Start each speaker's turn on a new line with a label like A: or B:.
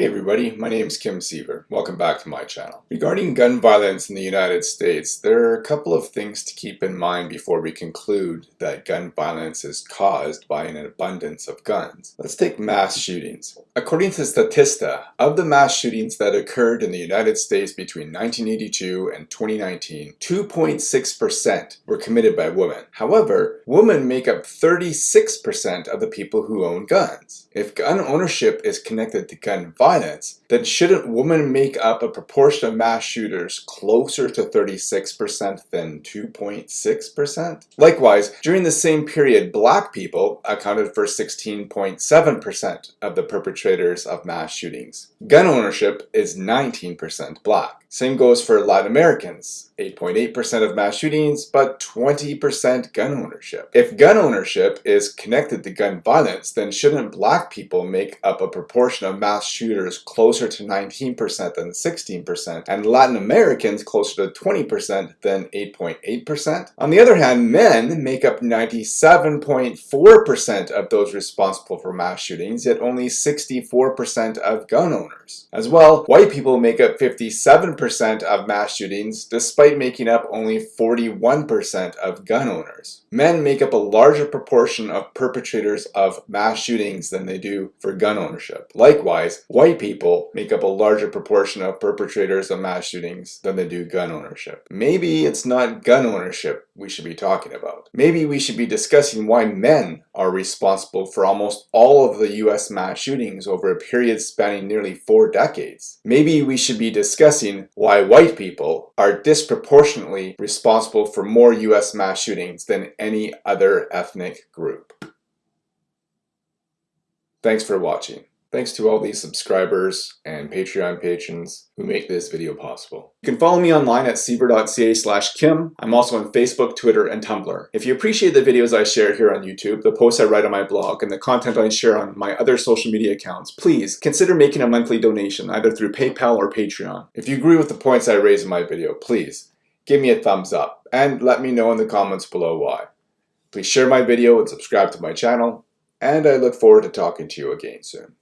A: Hey everybody, my name is Kim Siever. Welcome back to my channel. Regarding gun violence in the United States, there are a couple of things to keep in mind before we conclude that gun violence is caused by an abundance of guns. Let's take mass shootings. According to Statista, of the mass shootings that occurred in the United States between 1982 and 2019, 2.6% were committed by women. However, women make up 36% of the people who own guns. If gun ownership is connected to gun violence, then shouldn't women make up a proportion of mass shooters closer to 36% than 2.6%? Likewise, during the same period, black people accounted for 16.7% of the perpetrators of mass shootings. Gun ownership is 19% black. Same goes for Latin Americans, 8.8% of mass shootings, but 20% gun ownership. If gun ownership is connected to gun violence, then shouldn't black people make up a proportion of mass shooters closer to 19% than 16%, and Latin Americans closer to 20% than 8.8%? On the other hand, men make up 97.4% of those responsible for mass shootings, yet only 64% of gun owners. As well, white people make up 57 percent of mass shootings despite making up only 41% of gun owners. Men make up a larger proportion of perpetrators of mass shootings than they do for gun ownership. Likewise, white people make up a larger proportion of perpetrators of mass shootings than they do gun ownership. Maybe it's not gun ownership we should be talking about. Maybe we should be discussing why men are responsible for almost all of the US mass shootings over a period spanning nearly four decades. Maybe we should be discussing why white people are disproportionately responsible for more US mass shootings than any other ethnic group. Thanks for watching. Thanks to all these subscribers and Patreon patrons who make this video possible. You can follow me online at siever.ca slash kim. I'm also on Facebook, Twitter, and Tumblr. If you appreciate the videos I share here on YouTube, the posts I write on my blog, and the content I share on my other social media accounts, please consider making a monthly donation either through PayPal or Patreon. If you agree with the points I raise in my video, please give me a thumbs up and let me know in the comments below why. Please share my video and subscribe to my channel, and I look forward to talking to you again soon.